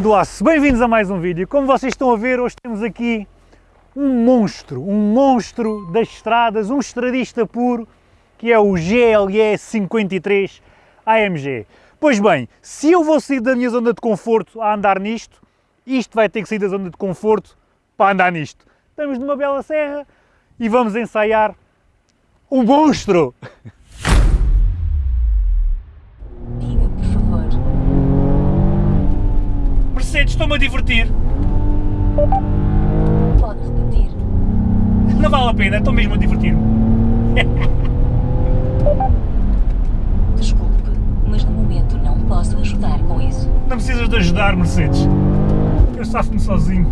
do aço, bem-vindos a mais um vídeo. Como vocês estão a ver, hoje temos aqui um monstro, um monstro das estradas, um estradista puro, que é o GLE 53 AMG. Pois bem, se eu vou sair da minha zona de conforto a andar nisto, isto vai ter que sair da zona de conforto para andar nisto. Estamos numa bela serra e vamos ensaiar o monstro! Mercedes, estou-me a divertir. Pode repetir. Não vale a pena, estou mesmo a divertir-me. Desculpe, mas no momento não posso ajudar com isso. Não precisas de ajudar, Mercedes. Eu safo-me sozinho.